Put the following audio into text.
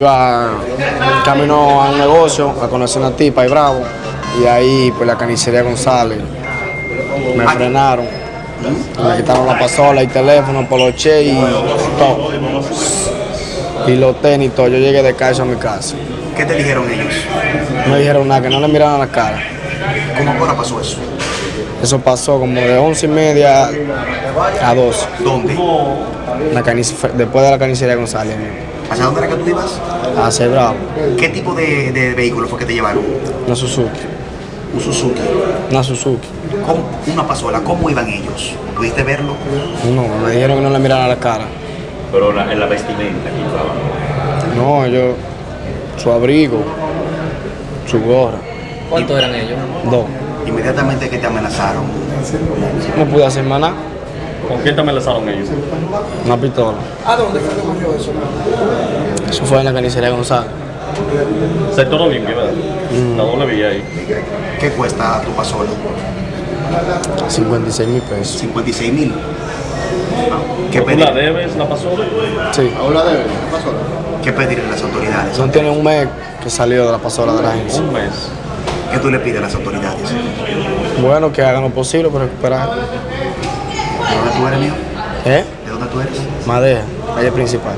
Iba camino a un negocio a conocer una tipa y bravo. Y ahí, pues la carnicería González. Me frenaron. Me quitaron la pasola y teléfono, poloche y todo. Y los tenis, todo. Yo llegué de casa a mi casa. ¿Qué te dijeron ellos? No me dijeron nada, que no le miraran la cara. ¿Cómo ahora pasó eso? Eso pasó como de once y media a 12. ¿Dónde? La después de la carnicería González. ¿Hacia dónde era que tú ibas? A ser bravo. ¿Qué tipo de, de vehículo fue que te llevaron? Una Suzuki. Un Suzuki. Una Suzuki. ¿Cómo? Una pasola. ¿Cómo iban ellos? ¿Pudiste verlo? No, me dijeron que no le miraran la cara. Pero la, en la vestimenta que llevaban. No, yo, su abrigo, su gorra, ¿Cuántos eran ellos? dos. Inmediatamente que te amenazaron. No pude hacer más nada, ¿Con qué te amenazaron ellos? una pistola. ¿A dónde fue que ocurrió eso? Eso fue en la carnicería González. Sector Olimpia, ¿verdad? La doble vía ahí. ¿Qué cuesta tu pasola? 56 mil pesos. 56 mil. ¿Qué ¿Tú pedir? la debes, la pasó? Sí. ¿Qué pedirle a las autoridades? No tiene un mes que salió de la pasola de la agencia. Un mes. ¿Qué tú le pides a las autoridades? Bueno, que hagan lo posible para recuperar. ¿De dónde tú eres, mío? ¿Eh? ¿De dónde tú eres? Madeja, calle principal.